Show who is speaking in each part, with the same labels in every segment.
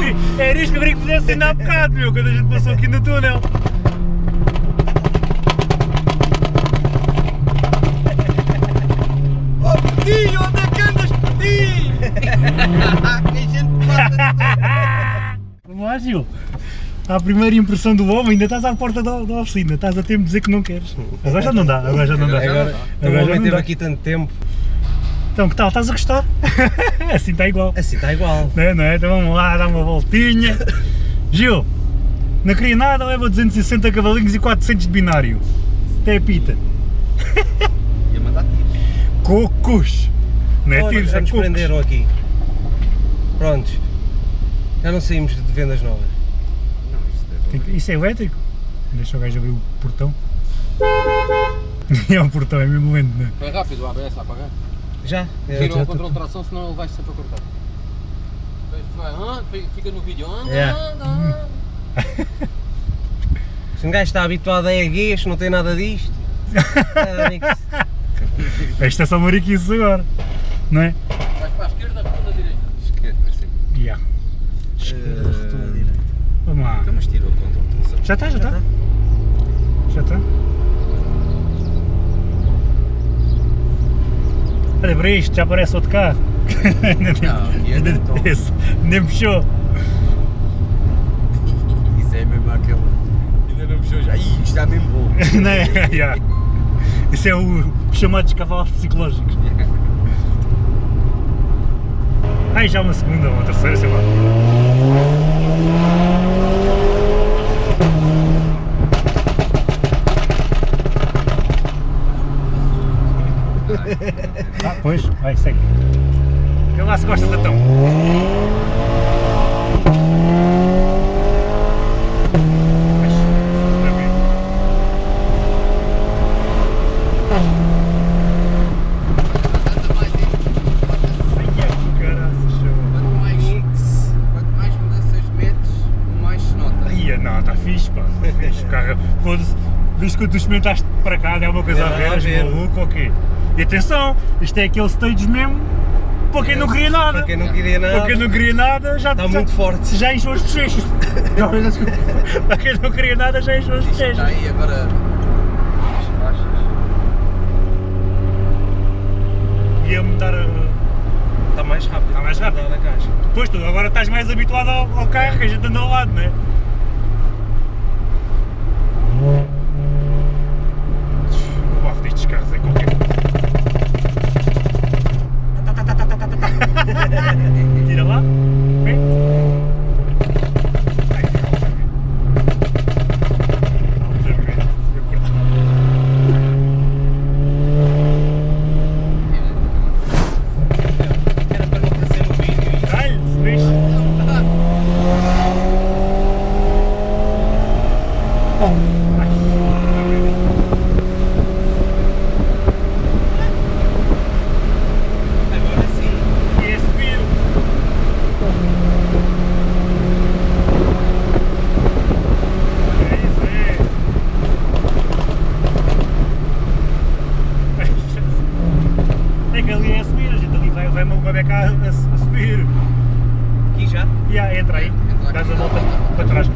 Speaker 1: que, era isto que eu queria que fizesse ainda há bocado, meu, quando a gente passou aqui no túnel.
Speaker 2: Oh, Pedinho, onde é que andas, Pedinho? que a gente passa
Speaker 1: Vamos lá, Gil. À primeira impressão do homem, ainda estás à porta da, da oficina, estás a tempo de dizer que não queres. Agora já não dá, agora já não dá.
Speaker 2: Agora,
Speaker 1: Agora
Speaker 2: o
Speaker 1: já não
Speaker 2: teve
Speaker 1: dá.
Speaker 2: aqui tanto tempo.
Speaker 1: Então, que tal? Estás a gostar? assim está igual.
Speaker 2: Assim está igual.
Speaker 1: Não é, não é? Então vamos lá, dar uma voltinha. Gil, não queria nada, leva 260 cavalinhos e 400 de binário. Até a pita.
Speaker 2: Ia mandar tiros.
Speaker 1: Cocos! Não é
Speaker 2: Olha,
Speaker 1: tiros,
Speaker 2: já
Speaker 1: é
Speaker 2: nos
Speaker 1: cocos.
Speaker 2: prenderam aqui. Prontos. Já não saímos de vendas novas.
Speaker 3: Não, isto é
Speaker 1: Isso é elétrico? Deixa o gajo abrir o portão. é um portão, é mesmo lento, não é?
Speaker 3: Foi rápido o ABS a apagar.
Speaker 2: Já?
Speaker 3: Tira
Speaker 2: já
Speaker 3: o
Speaker 2: tô-
Speaker 3: controle de tração, senão ele vai sempre a cortar. Vai, fica no vídeo. Ah,
Speaker 2: É.
Speaker 3: ah, ah.
Speaker 2: Se um gajo está habituado a erguês, não tem nada disto.
Speaker 1: Esta é só mariquice agora, não é?
Speaker 3: Vais para a esquerda, rotunda à direita.
Speaker 4: Esquece, assim.
Speaker 1: Yeah.
Speaker 4: Eh,
Speaker 1: Vamos lá.
Speaker 4: Então, mas tira o controle de tração.
Speaker 1: Já está, já está. Já está. Olha para isto, já parece outro carro.
Speaker 4: Não, aqui
Speaker 1: ainda- esse, nem puxou.
Speaker 4: Isso é mesmo aquele. Ainda não mexeu já. Ih, isto está mesmo bom.
Speaker 1: Não é? Yeah. Isso é o os chamados cavalos psicológicos. Ai, já uma segunda, uma terceira, sei lá. Ah, pois, vai, segue. Vê lá se gosta de tão. Está fixe. O carro, foda-se, vês quando tu experimentaste para cá, é uma coisa
Speaker 2: É,
Speaker 1: a ver, és maluco ou quê? E atenção, isto é aquele stage mesmo, para quem não queria nada.
Speaker 2: Para quem não queria nada,
Speaker 1: Para quem não queria nada, já
Speaker 2: está
Speaker 1: já-
Speaker 2: muito forte.
Speaker 1: Já encheu as bochechas. para quem não queria nada, já encheu
Speaker 4: Está
Speaker 1: bochechas.
Speaker 4: aí agora. As faixas.
Speaker 1: Ia-me dar. a-
Speaker 2: Está mais rápido.
Speaker 1: Está mais rápido.
Speaker 2: Da caixa.
Speaker 1: Pois tu, agora estás mais habituado ao, ao carro que a gente anda ao lado, não é? O bafo destes carros é qualquer Tira lá. Vem. Ai, calma. Eu corto.
Speaker 2: Era para não aparecer no vídeo. e-
Speaker 1: Dá-lhe, se vês.
Speaker 2: Agora sim.
Speaker 1: E a subir. É isso, é. É que ali é a subir, a gente ali vai, vai uma beca a, a, a subir.
Speaker 2: Aqui já?
Speaker 1: E aí, entra aí,
Speaker 4: Entra
Speaker 1: dás
Speaker 4: aqui.
Speaker 1: a volta para trás.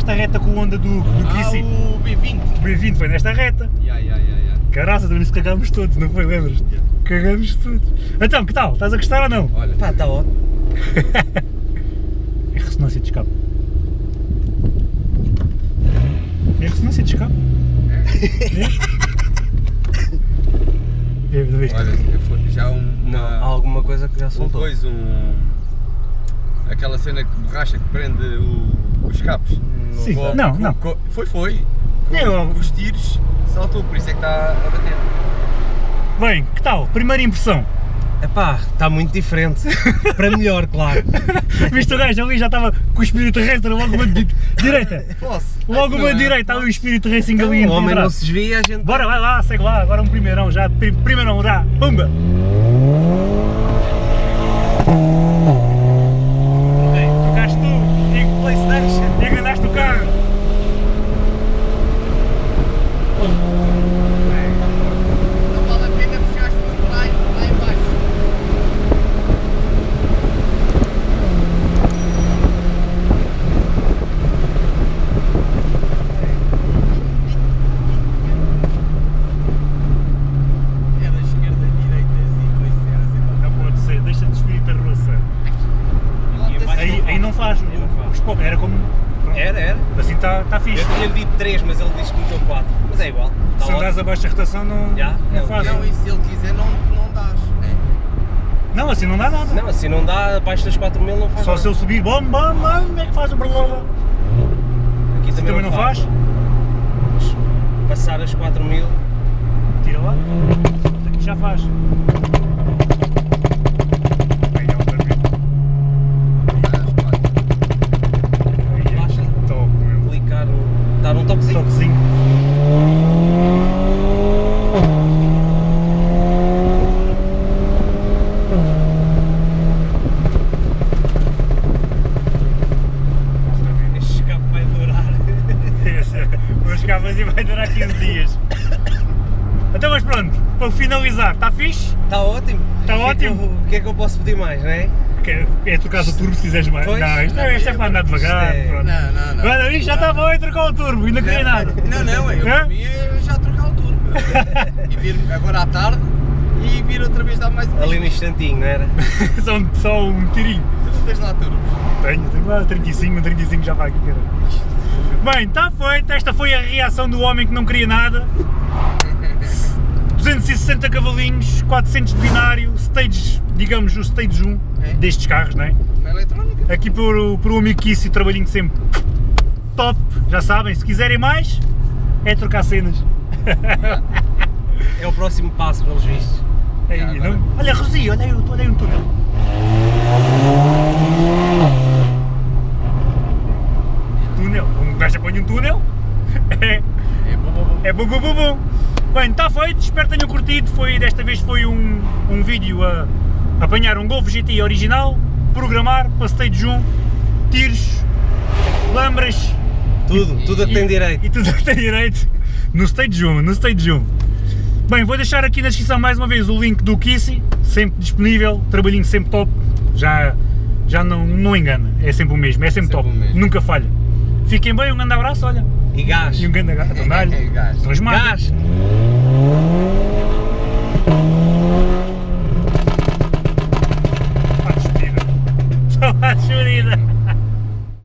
Speaker 1: Lembras quando a gente fez esta reta com o Honda do, do
Speaker 2: Ah, o B20.
Speaker 1: O B20 foi nesta reta.
Speaker 4: Ya, ya, ya, ya.
Speaker 1: Caraca, também se cagámos todos, não foi? Lembras? Cagámos todos. Então, que tal? Estás a gostar ou não?
Speaker 4: Olha,
Speaker 2: Pá, está ótimo.
Speaker 1: É ressonância de escape. É ressonância de escape. É? É, viste?
Speaker 4: olha, foi já um.
Speaker 2: Não, há
Speaker 4: Uma,
Speaker 2: alguma coisa que já soltou.
Speaker 4: coisa, um. Aquela cena de borracha que prende o- os capos.
Speaker 1: Sim,
Speaker 4: Com-
Speaker 1: não,
Speaker 4: com-
Speaker 1: não.
Speaker 4: com- foi, foi. Com,
Speaker 1: eu-
Speaker 4: os tiros saltou, por isso é que está a bater.
Speaker 1: Bem, que tal? Primeira impressão.
Speaker 2: Epá, está muito diferente. Para melhor, claro.
Speaker 1: Viste o gajo ali já estava com o espírito racing logo uma di- direita.
Speaker 2: Posso?
Speaker 1: Logo uma
Speaker 4: é?
Speaker 1: direita, ali o espírito racing ali
Speaker 2: O homem não se desvia, a gente.
Speaker 1: Bora, vai lá, segue lá, agora um primeirão já, pri- primeirão já, pumba! Ok, tocaste tu, e Playstation, e enganaste o carro.
Speaker 4: Não vale a pena puxar muito lá, lá embaixo.
Speaker 1: está tá fixe.
Speaker 2: Eu tinha dito 3, mas ele diz que meteu 4. Mas é igual. Tá
Speaker 1: Se andares abaixo da rotação não,
Speaker 2: Já,
Speaker 1: não
Speaker 2: é
Speaker 1: faz.
Speaker 4: Não, e se ele quiser, não, não dás. né?
Speaker 1: Não, assim não dá nada.
Speaker 2: Não, assim não dá, abaixo das 4 mil não faz
Speaker 1: Só
Speaker 2: nada.
Speaker 1: se eu subir, bom, bom, bom, é que faz o brolão.
Speaker 2: Aqui
Speaker 1: Você também não faz?
Speaker 2: Passar as 4 mil.
Speaker 1: Tira lá. Aqui já faz. Aí é outra vez. Aí é
Speaker 2: Baixa.
Speaker 1: top, meu.
Speaker 2: Clicar no. dar um toquezinho.
Speaker 1: Toquezinho.
Speaker 2: Este escape vai durar.
Speaker 1: Escape assim vai durar 15 dias. Então, mas pronto, para finalizar, está fixe?
Speaker 2: Está ótimo.
Speaker 1: Tá
Speaker 2: O que é que
Speaker 1: ótimo.
Speaker 2: eu- O que é que eu posso pedir mais, não é?
Speaker 1: É trocar o turbo se quiseres mais.
Speaker 2: Pois.
Speaker 1: Não, isto é, isto é para andar devagar.
Speaker 2: Isto é-
Speaker 1: pronto.
Speaker 4: Não, não, não.
Speaker 1: Olha, isto já estava a trocar o turbo e não queria nada.
Speaker 4: Não, não, eu
Speaker 1: Hã?
Speaker 4: é já trocar o turbo. e vir agora à tarde e vir outra vez dar mais um
Speaker 2: Ali no instantinho, não era?
Speaker 1: só, um- só um tirinho.
Speaker 4: Tu não tens lá turbos.
Speaker 1: Tenho, tenho lá 35, um 35 já vai aqui, cara. Bem, está feito. Esta foi a reação do homem que não queria nada. 260 cavalinhos, 400 de binário, stage, digamos o stage 1
Speaker 4: É.
Speaker 1: destes carros, não é?
Speaker 4: Na eletrónica.
Speaker 1: Aqui por, o- por um amigo e trabalhinho sempre top, já sabem, se quiserem mais, é trocar cenas.
Speaker 2: É o próximo passo, pelos vistos.
Speaker 4: Agora-
Speaker 1: não? Olha, Rosi, olha aí, olha aí um túnel. Túnel, um gajo põe um túnel, é,
Speaker 4: É bom, bom, bom.
Speaker 1: é bum bum bum bum. Bem, está feito, espero que tenham curtido, foi, desta vez foi um, um vídeo a apanhar um Golf GTI original, programar para stage 1, tiros, lambras,
Speaker 2: Tudo, tudo a que tem direito.
Speaker 1: e tudo que tem direito no Stage 1, no Stage 1. Bem, vou deixar aqui na descrição mais uma vez o link do Kissy, sempre disponível, trabalhinho sempre top, já, já não, não engana, é sempre o mesmo, é sempre,
Speaker 4: Sempre
Speaker 1: top, nunca falha. Fiquem bem, um grande abraço, olha,
Speaker 2: E gás.
Speaker 1: e um grande abraço, então dá-lhe,
Speaker 4: É, gás.
Speaker 1: então.
Speaker 2: Gás.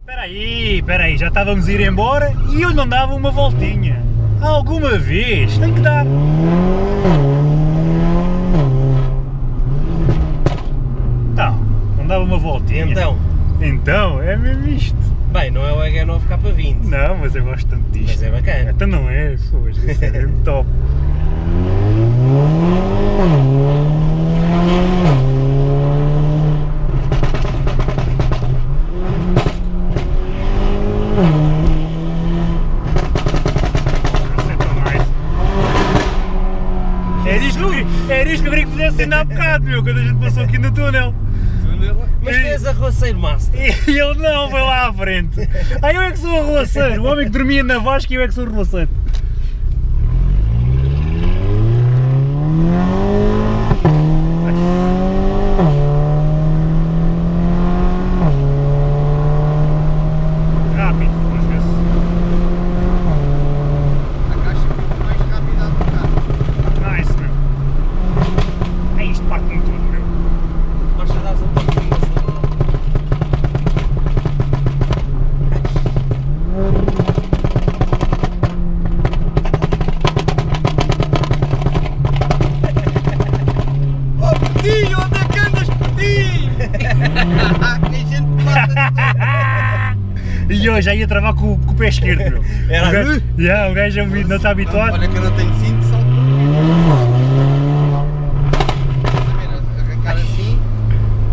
Speaker 1: Espera aí, espera aí, já estávamos a ir embora e eu não dava uma voltinha. Alguma vez, tem que dar. Então, não dava uma voltinha.
Speaker 2: Então,
Speaker 1: Então, é mesmo isto.
Speaker 2: Bem, não é o H9 K20,
Speaker 1: Não, mas eu gosto tanto disto.
Speaker 2: mas é bacana.
Speaker 1: Então não é, pois, isso é mesmo top. Era isto que fizesse ainda há bocado, meu, quando a gente passou aqui no túnel.
Speaker 2: Mas tu és arroceiro master.
Speaker 1: E ele não, foi lá à frente. Ah, eu é que sou arruaceiro. O homem que dormia na Vasca e eu é que sou arruaceiro. Rápido, fosga-se.
Speaker 4: A caixa fica mais rápida a tocar.
Speaker 1: Nice, meu. É isto, parte-me tudo, meu.
Speaker 2: Basta dar um pouquinho de acelerador.
Speaker 4: Oh, Petit, onde é que andas, Petit? que a gente passa
Speaker 1: E eu já ia travar com, com o pé esquerdo, meu.
Speaker 2: Era
Speaker 1: o gajo, yeah, o gajo não está habituado.
Speaker 4: Olha que eu não tenho cinto, só. Arrancar assim,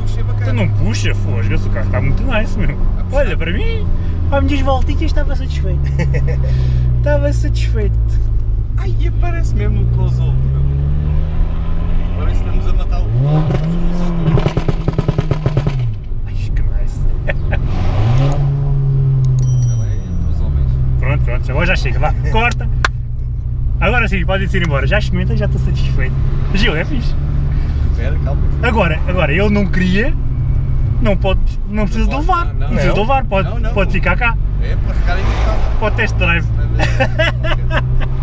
Speaker 4: puxa
Speaker 1: Tu
Speaker 4: bacana.
Speaker 1: não puxa, fosga-se, o carro está muito nice, meu. Olha, para mim, para minhas voltinhas estava satisfeito. estava satisfeito.
Speaker 4: Ai, parece mesmo um close-up, meu. Parece que estamos a matar o
Speaker 1: que nice.
Speaker 4: Ela é dos homens.
Speaker 1: Pronto, agora já chega, vá, corta. Agora sim, podem ir embora. Já experimenta, já estou satisfeito. Gil, é fixe.
Speaker 4: Espera, calma.
Speaker 1: Agora, agora, ele não queria, não pode, não precisa de
Speaker 4: pode,
Speaker 1: levar.
Speaker 4: não,
Speaker 1: Não,
Speaker 4: não.
Speaker 1: precisa de
Speaker 2: Não.
Speaker 1: levar, pode,
Speaker 4: Não, não.
Speaker 1: pode ficar cá.
Speaker 4: É para ficar em casa.
Speaker 1: Pode test drive.